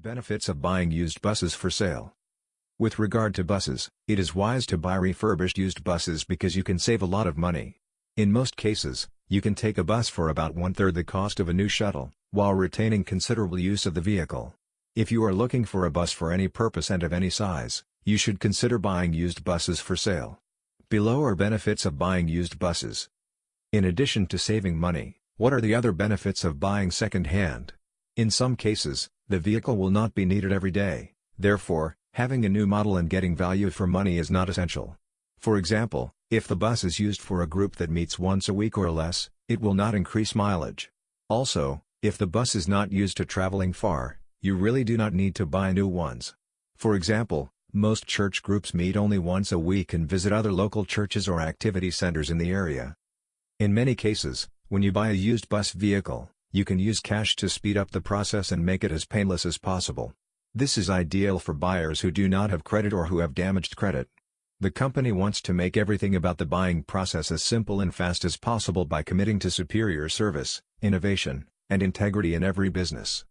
Benefits of buying used buses for sale. With regard to buses, it is wise to buy refurbished used buses because you can save a lot of money. In most cases, you can take a bus for about one-third the cost of a new shuttle, while retaining considerable use of the vehicle. If you are looking for a bus for any purpose and of any size, you should consider buying used buses for sale. Below are benefits of buying used buses. In addition to saving money, what are the other benefits of buying second-hand? In some cases, the vehicle will not be needed every day, therefore, having a new model and getting value for money is not essential. For example, if the bus is used for a group that meets once a week or less, it will not increase mileage. Also, if the bus is not used to traveling far, you really do not need to buy new ones. For example, most church groups meet only once a week and visit other local churches or activity centers in the area. In many cases, when you buy a used bus vehicle, you can use cash to speed up the process and make it as painless as possible. This is ideal for buyers who do not have credit or who have damaged credit. The company wants to make everything about the buying process as simple and fast as possible by committing to superior service, innovation, and integrity in every business.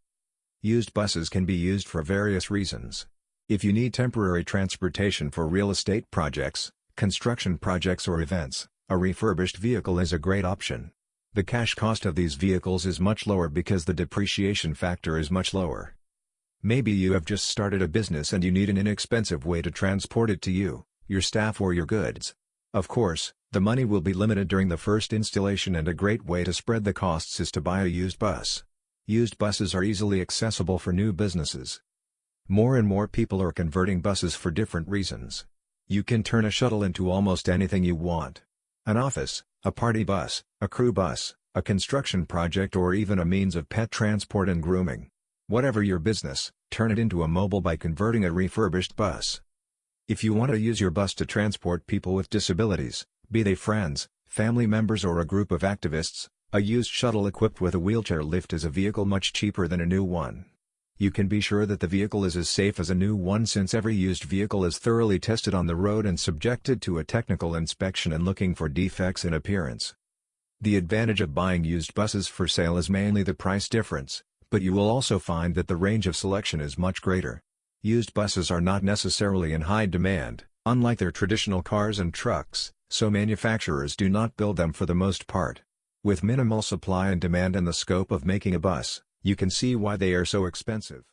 Used buses can be used for various reasons. If you need temporary transportation for real estate projects, construction projects or events, a refurbished vehicle is a great option. The cash cost of these vehicles is much lower because the depreciation factor is much lower. Maybe you have just started a business and you need an inexpensive way to transport it to you, your staff or your goods. Of course, the money will be limited during the first installation and a great way to spread the costs is to buy a used bus. Used buses are easily accessible for new businesses. More and more people are converting buses for different reasons. You can turn a shuttle into almost anything you want. An office, a party bus, a crew bus, a construction project or even a means of pet transport and grooming. Whatever your business, turn it into a mobile by converting a refurbished bus. If you want to use your bus to transport people with disabilities, be they friends, family members or a group of activists, a used shuttle equipped with a wheelchair lift is a vehicle much cheaper than a new one. You can be sure that the vehicle is as safe as a new one since every used vehicle is thoroughly tested on the road and subjected to a technical inspection and looking for defects in appearance. The advantage of buying used buses for sale is mainly the price difference, but you will also find that the range of selection is much greater. Used buses are not necessarily in high demand, unlike their traditional cars and trucks, so manufacturers do not build them for the most part. With minimal supply and demand and the scope of making a bus, you can see why they are so expensive.